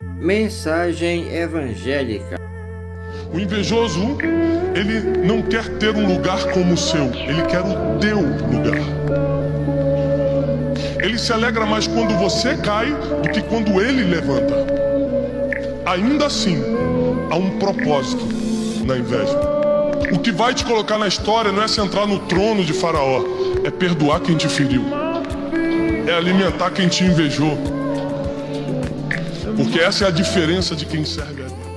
Mensagem evangélica. O invejoso, ele não quer ter um lugar como o seu, ele quer o teu lugar. Ele se alegra mais quando você cai do que quando ele levanta. Ainda assim, há um propósito na inveja. O que vai te colocar na história não é sentar no trono de Faraó, é perdoar quem te feriu, é alimentar quem te invejou. Porque essa é a diferença de quem serve a